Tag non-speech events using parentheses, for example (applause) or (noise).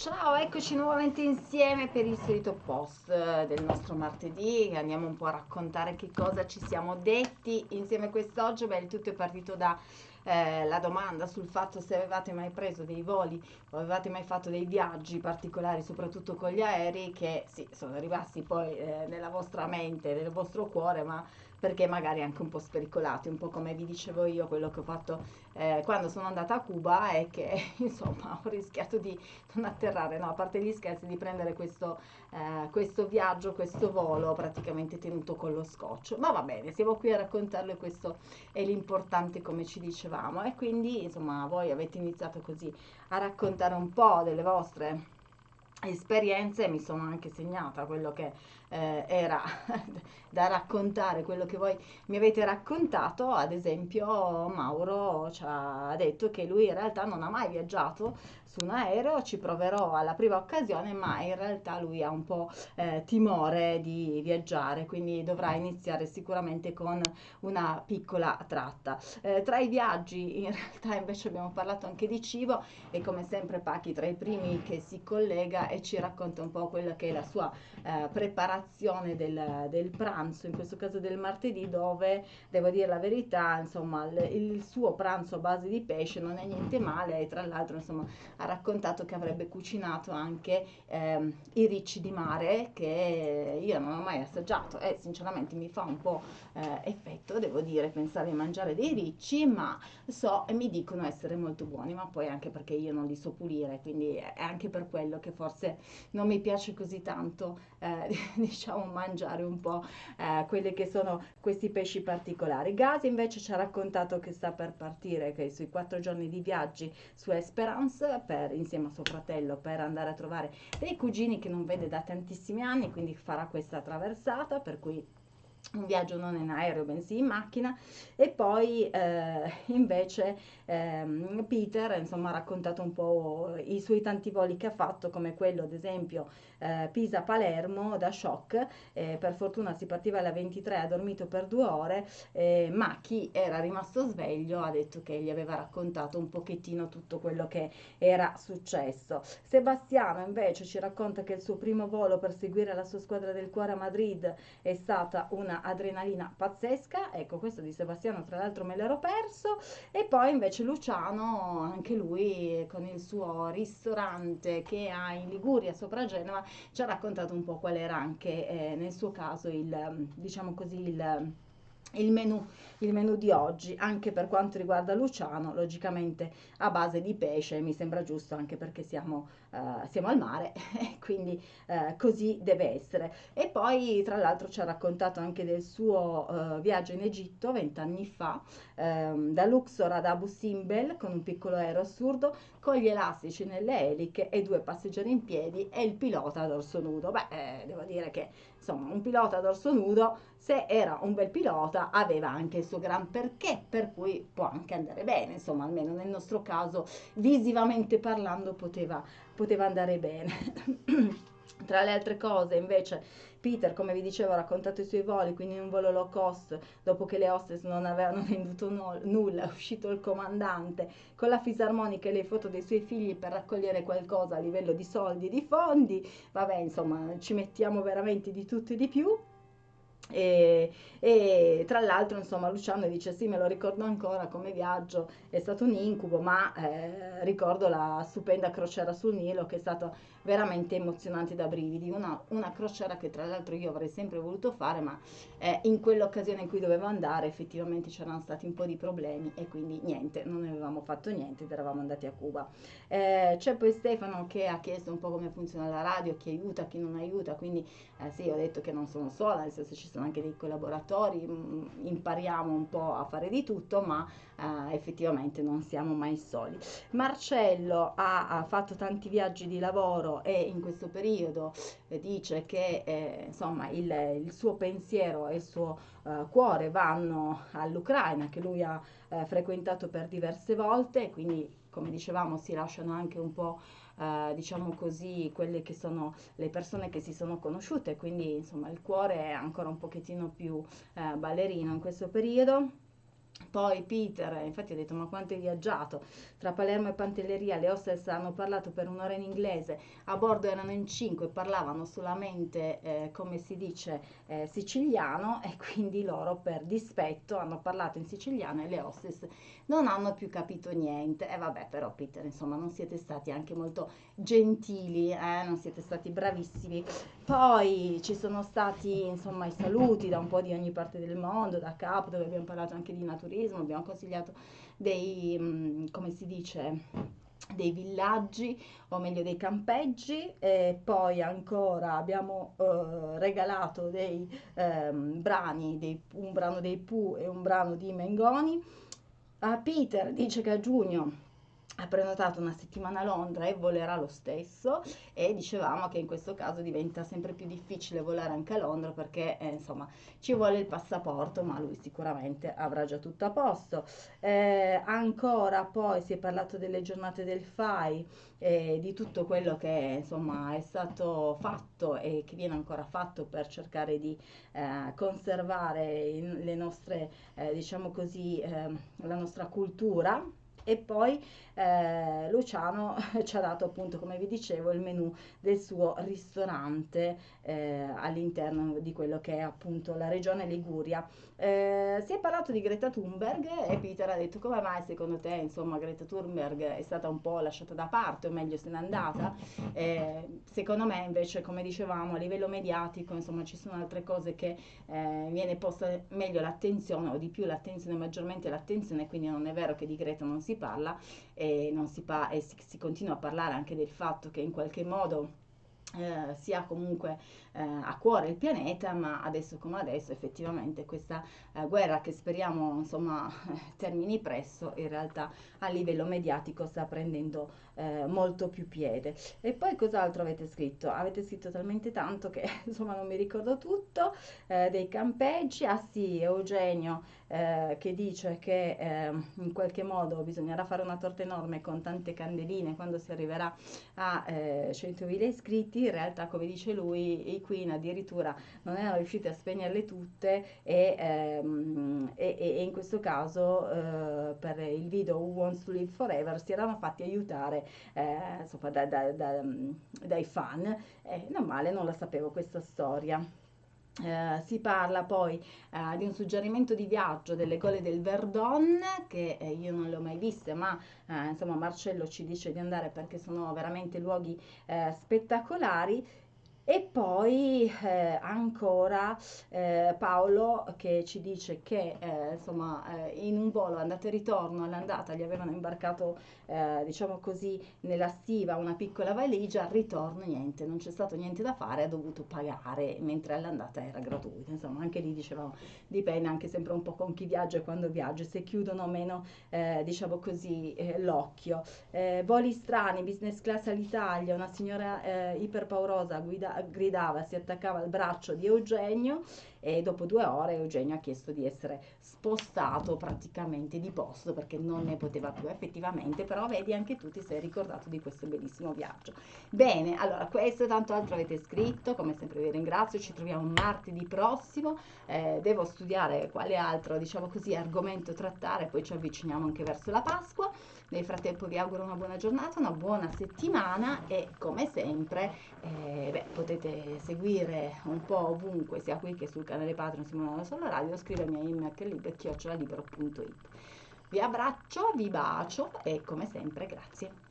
Ciao, eccoci nuovamente insieme per il solito post eh, del nostro martedì. Andiamo un po' a raccontare che cosa ci siamo detti insieme quest'oggi. Beh, il tutto è partito da eh, domanda sul fatto se avevate mai preso dei voli o avevate mai fatto dei viaggi particolari, soprattutto con gli aerei, che sì, sono rimasti poi eh, nella vostra mente, nel vostro cuore, ma perché magari anche un po' spericolati, un po' come vi dicevo io, quello che ho fatto eh, quando sono andata a Cuba è che (laughs) insomma ho rischiato di non atterrare, no, a parte gli scherzi, di prendere questo, eh, questo viaggio, questo volo praticamente tenuto con lo scotch. Ma va bene, siamo qui a raccontarlo e questo è l'importante come ci dicevamo e quindi insomma voi avete iniziato così a raccontare un po' delle vostre esperienze mi sono anche segnata quello che eh, era (laughs) da raccontare, quello che voi mi avete raccontato, ad esempio Mauro ci ha detto che lui in realtà non ha mai viaggiato su un aereo, ci proverò alla prima occasione, ma in realtà lui ha un po' eh, timore di viaggiare, quindi dovrà iniziare sicuramente con una piccola tratta. Eh, tra i viaggi in realtà invece abbiamo parlato anche di cibo e come sempre Pachi tra i primi che si collega e ci racconta un po' quella che è la sua eh, preparazione del, del, pranzo, in questo caso del martedì, dove devo dire la verità, insomma, il, il suo pranzo a base di pesce non è niente male e tra l'altro insomma ha raccontato che avrebbe cucinato anche ehm, i ricci di mare che io non ho mai assaggiato e sinceramente mi fa un po' eh, effetto, devo dire, pensare di mangiare dei ricci, ma so e mi dicono essere molto buoni, ma poi anche perché io non li so pulire, quindi è anche per quello che forse non mi piace così tanto, eh, (laughs) diciamo, mangiare un po' eh, quelli che sono questi pesci particolari. Gazi invece ci ha raccontato che sta per partire, che sui quattro giorni di viaggi su Esperance per, insieme a suo fratello per andare a trovare dei cugini che non vede da tantissimi anni, quindi farà questa traversata, per cui un viaggio non in aereo bensì in macchina. E poi eh, invece ehm, Peter insomma ha raccontato un po' i suoi tanti voli che ha fatto come quello ad esempio eh, Pisa-Palermo da shock eh, per fortuna si partiva alle 23 ha dormito per due ore ma chi era rimasto sveglio ha detto che gli aveva raccontato un pochettino tutto quello che era successo. Sebastiano invece ci racconta che il suo primo volo per seguire la sua squadra del cuore a Madrid è stata una adrenalina pazzesca, ecco questo di Sebastiano tra l'altro me l'ero perso, e poi invece Luciano, anche lui con il suo ristorante che ha in Liguria sopra Genova, ci ha raccontato un po' qual era anche eh, nel suo caso il, diciamo così, il il menù, il menù, di oggi, anche per quanto riguarda Luciano, logicamente a base di pesce, mi sembra giusto anche perché siamo, uh, siamo al mare (laughs) quindi uh, così deve essere. E poi tra l'altro ci ha raccontato anche del suo uh, viaggio in Egitto vent'anni fa, um, da Luxor ad Abu Simbel con un piccolo aereo assurdo, con gli elastici nelle eliche e due passeggeri in piedi e il pilota a dorso nudo. Beh, eh, devo dire che insomma un pilota a dorso nudo, se era un bel pilota, aveva anche il suo gran perché, per cui può anche andare bene, insomma, almeno nel nostro caso, visivamente parlando, poteva, poteva andare bene. (clears throat) Tra le altre cose, invece, Peter, come vi dicevo, ha raccontato i suoi voli, quindi in un volo low cost, dopo che le hostess non avevano (laughs) venduto no, nulla, è uscito il comandante con la fisarmonica e le foto dei suoi figli per raccogliere qualcosa a livello di soldi e di fondi. Vabbè, insomma, ci mettiamo veramente di tutto e di più. E, e, tra l'altro insomma Luciano dice sì me lo ricordo ancora come viaggio è stato un incubo ma eh, ricordo la stupenda crociera sul Nilo che è stata veramente emozionante da brividi. Una, una crociera che tra l'altro io avrei sempre voluto fare ma eh, in quell'occasione in cui dovevo andare effettivamente c'erano stati un po' di problemi e quindi niente non avevamo fatto niente ed eravamo andati a Cuba. Eh, c'è poi Stefano che ha chiesto un po' come funziona la radio chi aiuta chi non aiuta quindi eh, sì ho detto che non sono sola nel senso ci sono anche dei collaboratori, mm, impariamo un po' a fare di tutto, ma eh, effettivamente non siamo mai soli. Marcello ha, ha, fatto tanti viaggi di lavoro e in questo periodo eh, dice che eh, insomma il, il, suo pensiero e il suo eh, cuore vanno all'Ucraina che lui ha eh, frequentato per diverse volte, quindi come dicevamo si lasciano anche un po' eh, diciamo così, quelle che sono le persone che si sono conosciute, quindi insomma il cuore è ancora un pochettino più eh, ballerino in questo periodo. Poi Peter, infatti ho detto ma quanto hai viaggiato? Tra Palermo e Pantelleria le hostess hanno parlato per un'ora in inglese, a bordo erano in cinque, parlavano solamente, eh, come si dice, eh, siciliano (laughs) e quindi loro per dispetto hanno parlato in siciliano e le hostess non hanno più capito niente. E vabbè però Peter, insomma non siete stati anche molto gentili, eh? non siete stati bravissimi. Poi ci sono stati insomma i saluti da un po' di ogni parte del mondo, da capo dove abbiamo parlato anche di naturismo turismo, abbiamo consigliato dei, mm, come si dice, dei villaggi o meglio dei campeggi e poi ancora abbiamo eh, regalato dei eh, brani, dei, un brano dei Pooh e un brano di Mengoni. A Peter dice che a giugno ha prenotato una settimana a Londra e volerà lo stesso e dicevamo che in questo caso diventa sempre più difficile volare anche a Londra perché eh, insomma ci vuole il passaporto ma lui sicuramente avrà già tutto a posto. Eh, ancora poi si è parlato delle giornate del FAI e di tutto quello che insomma è stato fatto e che viene ancora fatto per cercare di eh, conservare in, le nostre eh, diciamo così ehm, la nostra cultura e poi eh, Luciano (laughs) ci ha dato appunto come vi dicevo il menù del suo ristorante eh, all'interno di quello che è appunto la regione Liguria. Eh, si è parlato di Greta Thunberg e Peter ha detto come mai secondo te insomma Greta Thunberg è stata un po' lasciata da parte o meglio se n'è andata? Eh, secondo me invece come dicevamo a livello mediatico insomma ci sono altre cose che eh, viene posta meglio l'attenzione o di più l'attenzione maggiormente l'attenzione quindi non è vero che di Greta non si parla e, non si, pa- e si, si continua a parlare anche del fatto che in qualche modo eh, si ha comunque eh, a cuore il pianeta, ma adesso come adesso effettivamente questa eh, guerra che speriamo insomma (laughs) termini presto, in realtà a livello mediatico sta prendendo eh, molto più piede. E poi cos'altro avete scritto? Avete scritto talmente tanto che (laughs) insomma non mi ricordo tutto, eh, dei campeggi, ah sì, Eugenio eh, che dice che in qualche modo bisognerà fare una torta enorme con tante candeline quando si arriverà a 100.000 iscritti in realtà come dice lui i Queen addirittura non erano riusciti a spegnerle tutte e, ehm, e, e in questo caso eh, per il video Who Wants to Live Forever si erano fatti aiutare eh, insomma, da, da, da, dai fan e non male non la sapevo questa storia eh, si parla poi eh, di un suggerimento di viaggio delle gole del Verdon che eh, io non le ho mai viste ma eh, insomma Marcello ci dice di andare perché sono veramente luoghi eh, spettacolari e poi eh, ancora eh, Paolo che ci dice che eh, insomma eh, in un volo andata e ritorno all'andata gli avevano imbarcato eh, diciamo così nella stiva una piccola valigia, al ritorno niente, non c'è stato niente da fare, ha dovuto pagare mentre all'andata era gratuita. Insomma anche lì dicevamo dipende anche sempre un po' con chi viaggia e quando viaggia, se chiudono meno eh, diciamo così l'occhio. voli strani, business class all'Italia, una signora iperpaurosa guida gridava, si attaccava al braccio di Eugenio e dopo due ore Eugenio ha chiesto di essere spostato praticamente di posto perché non ne poteva più effettivamente, però vedi anche tu ti sei ricordato di questo bellissimo viaggio. Bene, allora questo e tanto altro avete scritto, come sempre vi ringrazio, ci troviamo martedì prossimo, eh, devo studiare quale altro diciamo così argomento trattare, poi ci avviciniamo anche verso la Pasqua. Nel frattempo vi auguro una buona giornata, una buona settimana e come sempre eh, beh, potete seguire un po' ovunque, sia qui che sul canale Patreon Simona Solo Radio, scrivermi a email.libero.it. Vi abbraccio, vi bacio e come sempre grazie.